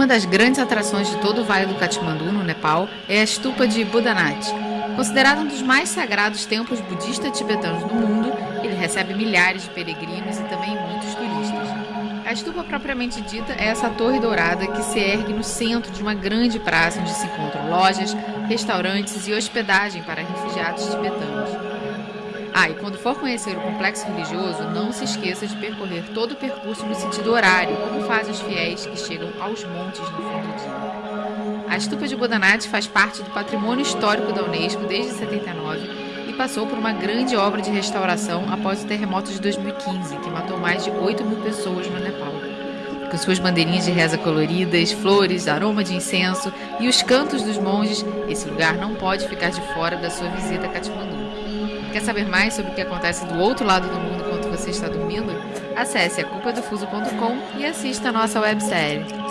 Uma das grandes atrações de todo o Vale do Katmandu, no Nepal, é a estupa de Budanath. Considerado um dos mais sagrados templos budistas tibetanos do mundo, ele recebe milhares de peregrinos e também muitos turistas. A estupa propriamente dita é essa torre dourada que se ergue no centro de uma grande praça onde se encontram lojas, restaurantes e hospedagem para refugiados tibetanos. Ah, e quando for conhecer o complexo religioso, não se esqueça de percorrer todo o percurso no sentido horário, como fazem os fiéis que chegam aos montes no fim do dia. A estupa de Bodanath faz parte do patrimônio histórico da Unesco desde 79 e passou por uma grande obra de restauração após o terremoto de 2015, que matou mais de 8 mil pessoas no Nepal. Com suas bandeirinhas de reza coloridas, flores, aroma de incenso e os cantos dos monges, esse lugar não pode ficar de fora da sua visita a Katmandu. Quer saber mais sobre o que acontece do outro lado do mundo enquanto você está dormindo? Acesse a culpadofuso.com e assista a nossa websérie.